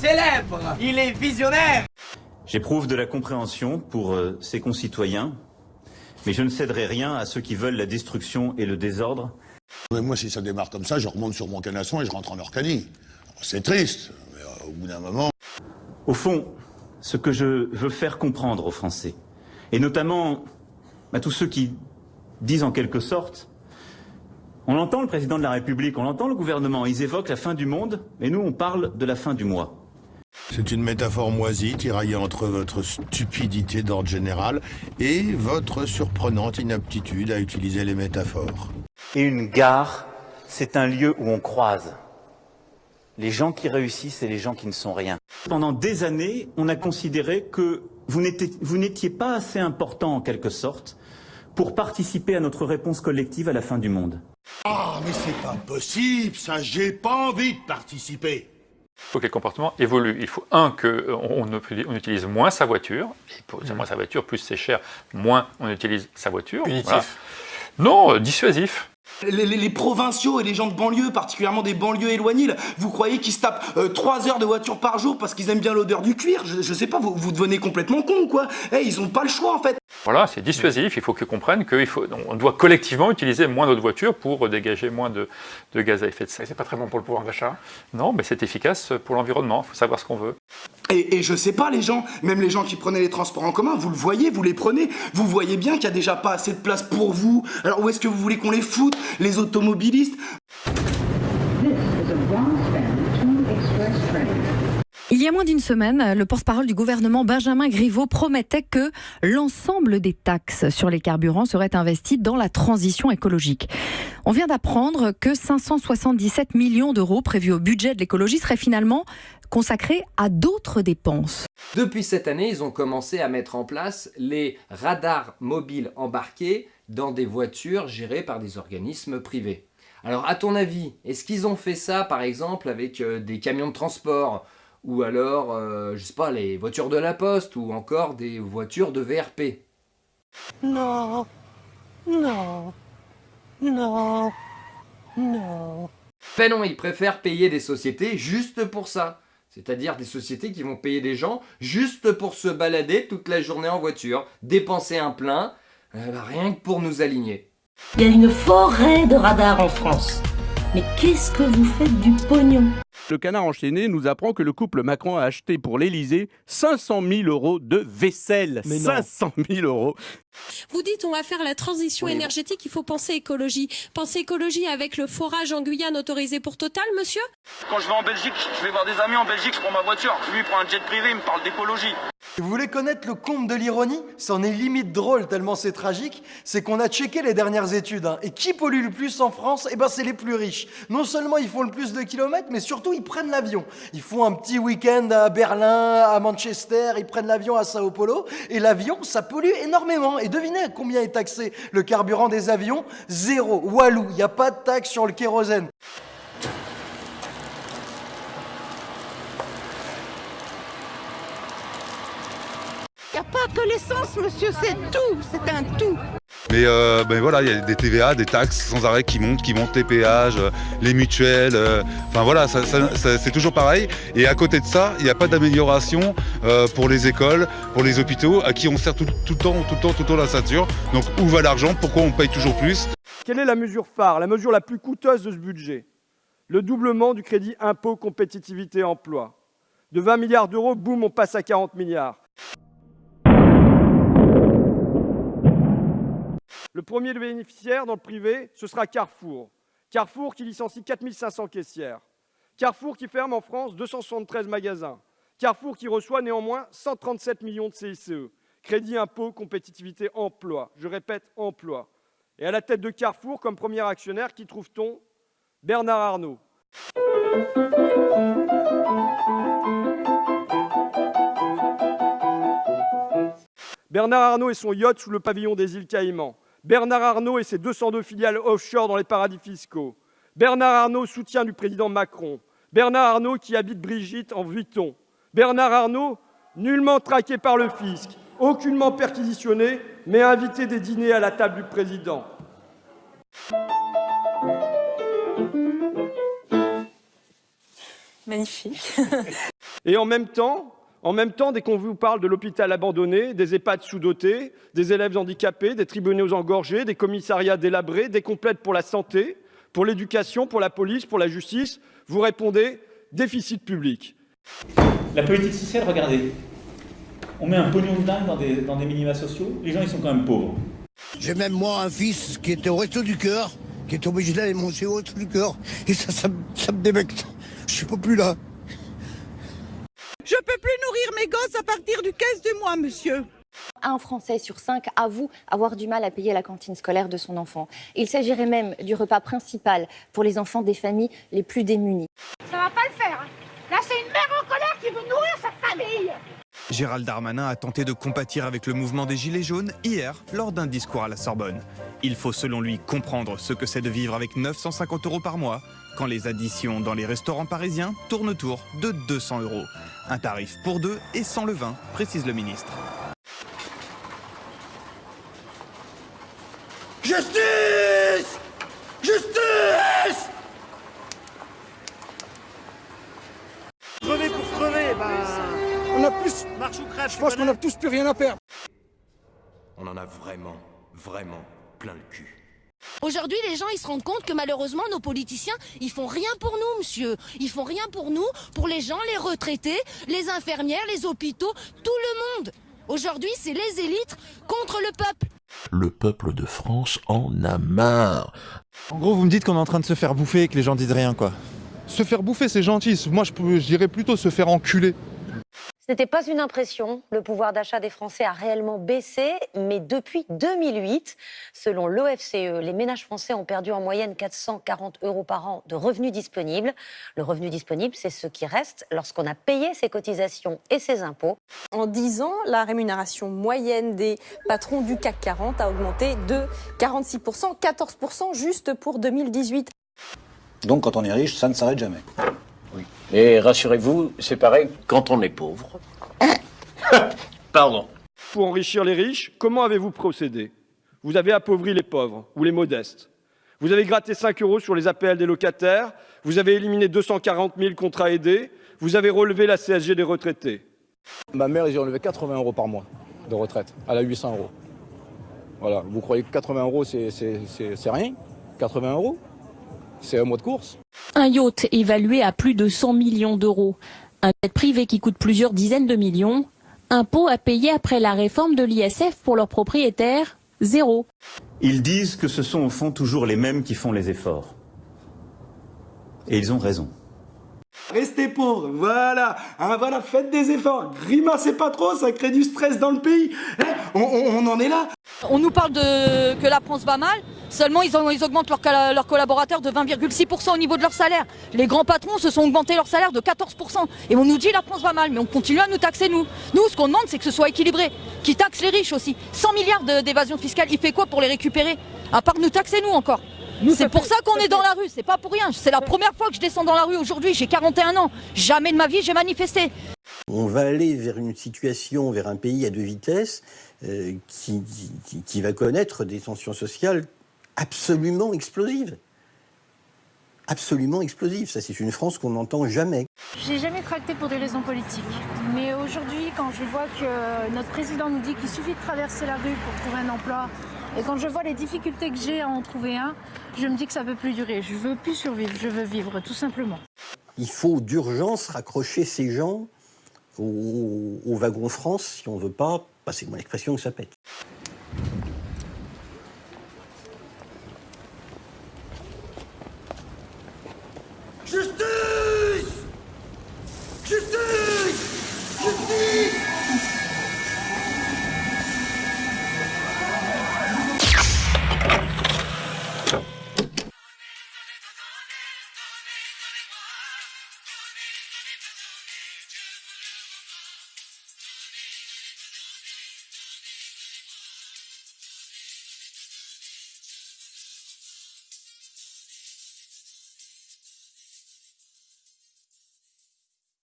célèbre, il est visionnaire. J'éprouve de la compréhension pour euh, ses concitoyens, mais je ne céderai rien à ceux qui veulent la destruction et le désordre. Mais moi, si ça démarre comme ça, je remonte sur mon canasson et je rentre en Orcanie. C'est triste, mais euh, au bout d'un moment... Au fond, ce que je veux faire comprendre aux Français, et notamment à tous ceux qui disent en quelque sorte on entend le président de la République, on entend le gouvernement, ils évoquent la fin du monde, et nous on parle de la fin du mois. C'est une métaphore moisie, tiraillée entre votre stupidité d'ordre général et votre surprenante inaptitude à utiliser les métaphores. Et une gare, c'est un lieu où on croise les gens qui réussissent et les gens qui ne sont rien. Pendant des années, on a considéré que vous n'étiez pas assez important en quelque sorte pour participer à notre réponse collective à la fin du monde. Ah, mais c'est pas possible, ça, j'ai pas envie de participer. Il faut que les comportements évoluent. Il faut, un, qu'on on utilise moins sa voiture, et pour moins sa voiture, plus c'est cher, moins on utilise sa voiture. Punitif. Non, euh, dissuasif. Les, provinciaux et les gens de banlieue, particulièrement des banlieues éloignées, vous croyez qu'ils se tapent 3 euh, heures de voiture par jour parce qu'ils aiment bien l'odeur du cuir? Je, sais pas, vous, vous devenez complètement con quoi. Eh, Ils ont pas le choix en fait. Voilà, c'est dissuasif, il faut qu'ils comprennent qu'on doit collectivement utiliser moins notre voiture pour dégager moins de, gaz à effet de serre. C'est pas très bon pour le pouvoir d'achat. Non, mais c'est efficace pour l'environnement, il faut savoir ce qu'on veut. Et, et, je sais pas les gens, même les gens qui prenaient les transports en commun, vous le voyez, vous les prenez, vous voyez bien qu'il y a déjà pas assez de place pour vous, alors où est-ce que vous voulez qu'on les foute? Les automobilistes. Il y a moins d'une semaine, le porte-parole du gouvernement Benjamin Griveaux promettait que l'ensemble des taxes sur les carburants seraient investies dans la transition écologique. On vient d'apprendre que 577 millions d'euros prévus au budget de l'écologie seraient finalement consacrés à d'autres dépenses. Depuis cette année, ils ont commencé à mettre en place les radars mobiles embarqués dans des voitures gérées par des organismes privés. Alors à ton avis, est-ce qu'ils ont fait ça par exemple avec euh, des camions de transport ou alors, euh, je sais pas, les voitures de la poste ou encore des voitures de VRP Non, non, non, non. Ben non, ils préfèrent payer des sociétés juste pour ça. C'est-à-dire des sociétés qui vont payer des gens juste pour se balader toute la journée en voiture, dépenser un plein, euh, bah, rien que pour nous aligner. Il y a une forêt de radars en France. Mais qu'est-ce que vous faites du pognon? Le canard enchaîné nous apprend que le couple Macron a acheté pour l'Elysée 500 000 euros de vaisselle. 500 000 euros. Vous dites on va faire la transition énergétique, il faut penser écologie. Penser écologie avec le forage en Guyane autorisé pour Total, monsieur? Quand je vais en Belgique, je vais voir des amis en Belgique, je prends ma voiture. Lui, il prend un jet privé, il me parle d'écologie. Vous voulez connaître le comble de l'ironie? C'en est limite drôle tellement c'est tragique. C'est qu'on a checké les dernières études. Hein. Et qui pollue le plus en France? Eh ben c'est les plus riches. Non seulement ils font le plus de kilomètres, mais surtout ils prennent l'avion. Ils font un petit week-end à Berlin, à Manchester, ils prennent l'avion à Sao Paulo. Et l'avion, ça pollue énormément. Et devinez combien est taxé le carburant des avions? Zéro. Walou, il n'y a pas de taxe sur le kérosène. Il n'y a pas que l'essence, monsieur, c'est tout, c'est un tout. Mais euh, ben voilà, il y a des TVA, des taxes sans arrêt qui montent, qui montent les péages, euh, les mutuelles, euh, enfin voilà, c'est toujours pareil. Et à côté de ça, il n'y a pas d'amélioration pour les écoles, pour les hôpitaux, à qui on sert tout, le temps, tout le temps, tout le temps la ceinture. Donc où va l'argent? Pourquoi on paye toujours plus? Quelle est la mesure phare, la mesure la plus coûteuse de ce budget? Le doublement du crédit impôt compétitivité emploi. De 20 milliards d'euros, boum, on passe à 40 milliards. Le premier bénéficiaire dans le privé, ce sera Carrefour. Carrefour qui licencie 4500 caissières. Carrefour qui ferme en France 273 magasins. Carrefour qui reçoit néanmoins 137 millions de CICE. Crédit impôt, compétitivité, emploi. Je répète, emploi. Et à la tête de Carrefour, comme premier actionnaire, qui trouve-t-on Bernard Arnault. Bernard Arnault et son yacht sous le pavillon des îles Caïmans. Bernard Arnault et ses 202 filiales offshore dans les paradis fiscaux. Bernard Arnault, soutien du président Macron. Bernard Arnault qui habite Brigitte en Vuitton. Bernard Arnault, nullement traqué par le fisc, aucunement perquisitionné, mais invité des dîners à la table du président. Magnifique. Et en même temps, en même temps, dès qu'on vous parle de l'hôpital abandonné, des EHPAD sous-dotés, des élèves handicapés, des tribunaux engorgés, des commissariats délabrés, des complètes pour la santé, pour l'éducation, pour la police, pour la justice, vous répondez déficit public. La politique sociale, regardez. On met un pognon de dingue dans des, dans des minima sociaux, les gens ils sont quand même pauvres. J'ai même moi un fils qui était au resto du cœur, qui est obligé d'aller manger au resto du cœur, et ça, ça, me- ça me débecte. Je suis pas plus là. Je peux plus nourrir mes gosses à partir du 15 du mois, monsieur. Un Français sur cinq avoue avoir du mal à payer la cantine scolaire de son enfant. Il s'agirait même du repas principal pour les enfants des familles les plus démunies. Ça va pas le faire. Là, c'est une mère en colère qui veut nourrir sa famille. Gérald Darmanin a tenté de compatir avec le mouvement des Gilets jaunes hier lors d'un discours à la Sorbonne. Il faut selon lui comprendre ce que c'est de vivre avec 950 euros par mois quand les additions dans les restaurants parisiens tournent autour de 200 euros. Un tarif pour deux et sans le vin, précise le ministre. Justice Justice Crever pour crever, bah. On a plus. Marche ou crève. Je pense qu'on a tous plus rien à perdre. On en a vraiment, vraiment plein le cul. Aujourd'hui, les gens, ils se rendent compte que malheureusement, nos politiciens, ils font rien pour nous, monsieur. Ils font rien pour nous, pour les gens, les retraités, les infirmières, les hôpitaux, tout le monde. Aujourd'hui, c'est les élites contre le peuple. Le peuple de France en a marre. En gros, vous me dites qu'on est en train de se faire bouffer et que les gens disent rien, quoi. Se faire bouffer, c'est gentil. Moi, je dirais plutôt se faire enculer. Ce n'était pas une impression. Le pouvoir d'achat des Français a réellement baissé, mais depuis 2008, selon l'OFCE, les ménages français ont perdu en moyenne 440 euros par an de revenus disponibles. Le revenu disponible, c'est ce qui reste lorsqu'on a payé ses cotisations et ses impôts. En 10 ans, la rémunération moyenne des patrons du CAC 40 a augmenté de 46%, 14% juste pour 2018. Donc quand on est riche, ça ne s'arrête jamais. Et rassurez-vous, c'est pareil quand on est pauvre. Pardon. Pour enrichir les riches, comment avez-vous procédé? Vous avez appauvri les pauvres ou les modestes. Vous avez gratté 5 euros sur les APL des locataires. Vous avez éliminé 240 000 contrats aidés. Vous avez relevé la CSG des retraités. Ma mère, ont enlevé 80 euros par mois de retraite. Elle a 800 euros. Voilà, vous croyez que 80 euros, c'est c'est- c'est- c'est rien? 80 euros? C'est un mois de course? Un yacht évalué à plus de 100 millions d'euros. Un jet privé qui coûte plusieurs dizaines de millions. Impôt à payer après la réforme de l'ISF pour leurs propriétaires Zéro. Ils disent que ce sont au fond toujours les mêmes qui font les efforts. Et ils ont raison. Restez pauvres, voilà, hein, voilà, faites des efforts, grimacez pas trop, ça crée du stress dans le pays. Hein, on, on- on en est là. On nous parle de que la France va mal, seulement ils, ont- ils augmentent leurs colla- leurs collaborateurs de 20,6% au niveau de leur salaire. Les grands patrons se sont augmentés leur salaire de 14%. Et on nous dit la France va mal, mais on continue à nous taxer nous. Nous, ce qu'on demande, c'est que ce soit équilibré, qui taxe les riches aussi. 100 milliards d'évasion fiscale, il fait quoi pour les récupérer? À part nous taxer nous encore. C'est pour ça qu'on est dans la rue, c'est pas pour rien. C'est la première fois que je descends dans la rue aujourd'hui, j'ai 41 ans. Jamais de ma vie j'ai manifesté. On va aller vers une situation, vers un pays à deux vitesses euh, qui, qui- qui va connaître des tensions sociales absolument explosives. Absolument explosives. Ça, c'est une France qu'on n'entend jamais. J'ai jamais tracté pour des raisons politiques. Mais aujourd'hui, quand je vois que notre président nous dit qu'il suffit de traverser la rue pour trouver un emploi, et quand je vois les difficultés que j'ai à en trouver un, je me dis que ça peut plus durer. Je veux plus survivre, je veux vivre, tout simplement. Il faut d'urgence raccrocher ces gens au, au wagon France si on veut pas, passez-moi l'expression, que ça pète.